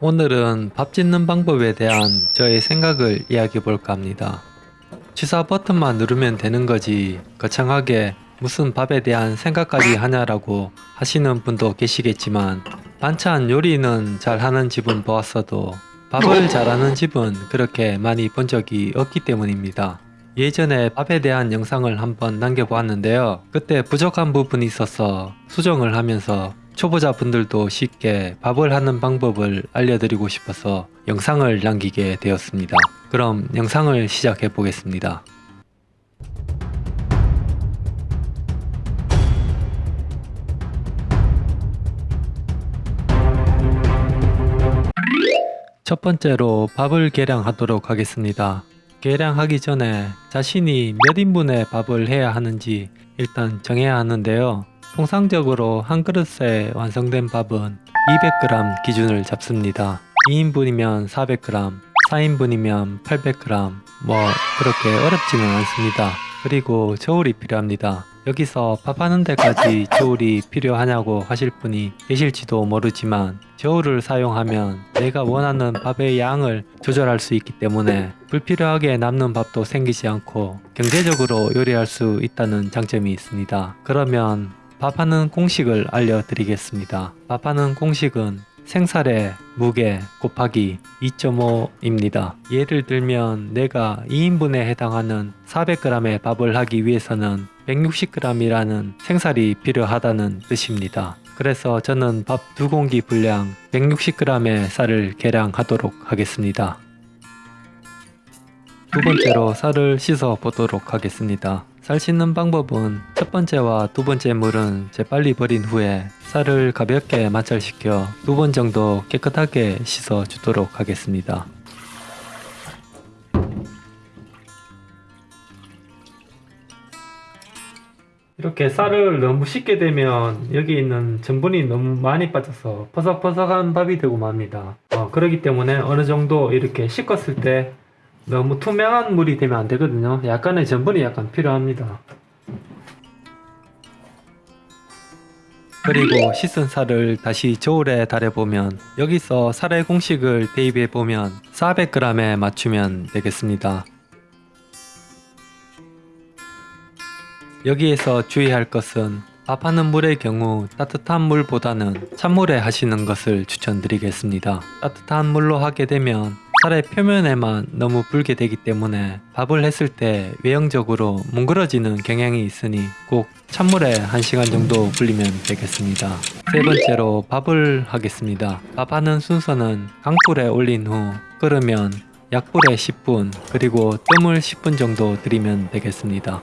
오늘은 밥 짓는 방법에 대한 저의 생각을 이야기해 볼까 합니다. 취사 버튼만 누르면 되는 거지 거창하게 무슨 밥에 대한 생각까지 하냐라고 하시는 분도 계시겠지만 반찬 요리는 잘하는 집은 보았어도 밥을 잘하는 집은 그렇게 많이 본 적이 없기 때문입니다. 예전에 밥에 대한 영상을 한번 남겨보았는데요. 그때 부족한 부분이 있어서 수정을 하면서 초보자분들도 쉽게 밥을 하는 방법을 알려드리고 싶어서 영상을 남기게 되었습니다. 그럼 영상을 시작해 보겠습니다. 첫 번째로 밥을 계량하도록 하겠습니다. 계량하기 전에 자신이 몇 인분의 밥을 해야 하는지 일단 정해야 하는데요. 통상적으로 한 그릇에 완성된 밥은 200g 기준을 잡습니다. 2인분이면 400g, 4인분이면 800g, 뭐 그렇게 어렵지는 않습니다. 그리고 저울이 필요합니다. 여기서 밥하는 데까지 저울이 필요하냐고 하실 분이 계실지도 모르지만 저울을 사용하면 내가 원하는 밥의 양을 조절할 수 있기 때문에 불필요하게 남는 밥도 생기지 않고 경제적으로 요리할 수 있다는 장점이 있습니다. 그러면 밥하는 공식을 알려드리겠습니다. 밥하는 공식은 생살의 무게 곱하기 2.5입니다. 예를 들면 내가 2인분에 해당하는 400g의 밥을 하기 위해서는 160g이라는 생살이 필요하다는 뜻입니다. 그래서 저는 밥 두 공기 분량 160g의 쌀을 계량하도록 하겠습니다. 두 번째로 쌀을 씻어 보도록 하겠습니다. 쌀 씻는 방법은 첫 번째와 두 번째 물은 재빨리 버린 후에 쌀을 가볍게 마찰시켜 두 번 정도 깨끗하게 씻어 주도록 하겠습니다. 이렇게 쌀을 너무 씻게 되면 여기 있는 전분이 너무 많이 빠져서 퍼석퍼석한 밥이 되고 맙니다. 어, 그렇기 때문에 어느 정도 이렇게 씻었을 때 너무 투명한 물이 되면 안 되거든요. 약간의 전분이 약간 필요합니다. 그리고 씻은 쌀을 다시 저울에 달여보면 여기서 쌀의 공식을 대입해보면 400g에 맞추면 되겠습니다. 여기에서 주의할 것은 밥하는 물의 경우 따뜻한 물보다는 찬물에 하시는 것을 추천드리겠습니다. 따뜻한 물로 하게 되면 쌀의 표면에만 너무 불게 되기 때문에 밥을 했을 때 외형적으로 뭉그러지는 경향이 있으니 꼭 찬물에 1시간 정도 불리면 되겠습니다. 세 번째로 밥을 하겠습니다. 밥하는 순서는 강불에 올린 후 끓으면 약불에 10분 그리고 뜸을 10분 정도 들이면 되겠습니다.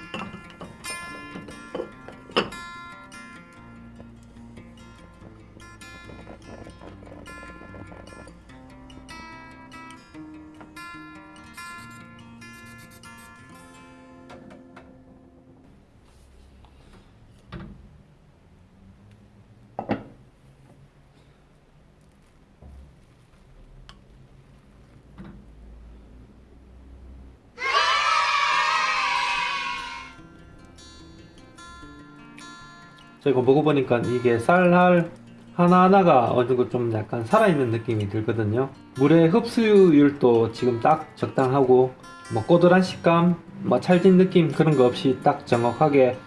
저희가 먹어보니까 이게 쌀알 하나하나가 어느 정도 좀 약간 살아있는 느낌이 들거든요. 물의 흡수율도 지금 딱 적당하고 뭐 꼬들한 식감 뭐 찰진 느낌 그런 거 없이 딱 정확하게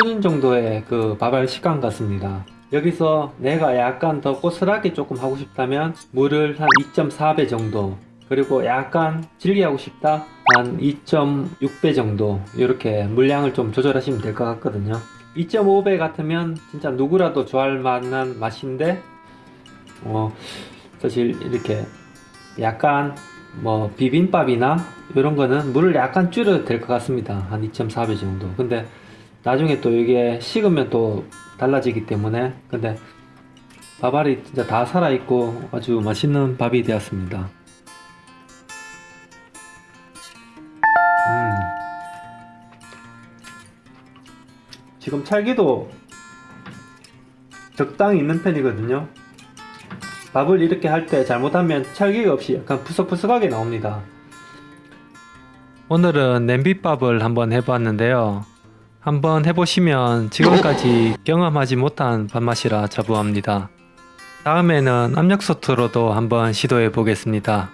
표준 정도의 그 밥알 식감 같습니다. 여기서 내가 약간 더 고슬하게 조금 하고 싶다면 물을 한 2.4배 정도 그리고 약간 질기 하고 싶다? 한 2.6배 정도 이렇게 물량을 좀 조절하시면 될 것 같거든요 2.5배 같으면 진짜 누구라도 좋아할 만한 맛인데 어 사실 이렇게 약간 뭐 비빔밥이나 이런 거는 물을 약간 줄여도 될 것 같습니다. 한 2.4배 정도. 근데 나중에 또 이게 식으면 또 달라지기 때문에. 근데 밥알이 진짜 다 살아있고 아주 맛있는 밥이 되었습니다 지금 찰기도 적당히 있는 편이거든요 밥을 이렇게 할 때 잘못하면 찰기가 없이 약간 푸석푸석하게 나옵니다. 오늘은 냄비밥을 한번 해봤는데요. 한번 해보시면 지금까지 경험하지 못한 밥맛이라 자부합니다. 다음에는 압력솥으로도 한번 시도해 보겠습니다.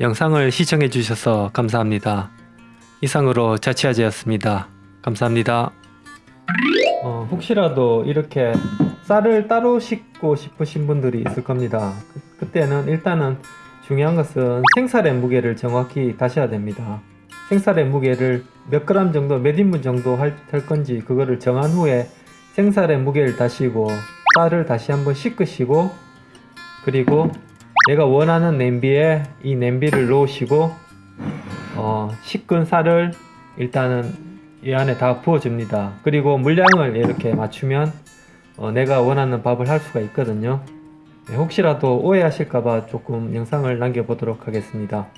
영상을 시청해 주셔서 감사합니다. 이상으로 자취아재였습니다. 감사합니다. 어, 혹시라도 이렇게 쌀을 따로 씻고 싶으신 분들이 있을 겁니다. 그, 그때는 일단은 중요한 것은 생쌀의 무게를 정확히 다셔야 됩니다. 생쌀의 무게를 몇 그램 정도, 몇 인분 정도 할, 할 건지 그거를 정한 후에 생쌀의 무게를 다시고 쌀을 다시 한번 씻으시고 그리고 내가 원하는 냄비에 이 냄비를 놓으시고 어, 식은 쌀을 일단은 이 안에 다 부어줍니다. 그리고 물량을 이렇게 맞추면 어, 내가 원하는 밥을 할 수가 있거든요. 네, 혹시라도 오해하실까봐 조금 영상을 남겨보도록 하겠습니다.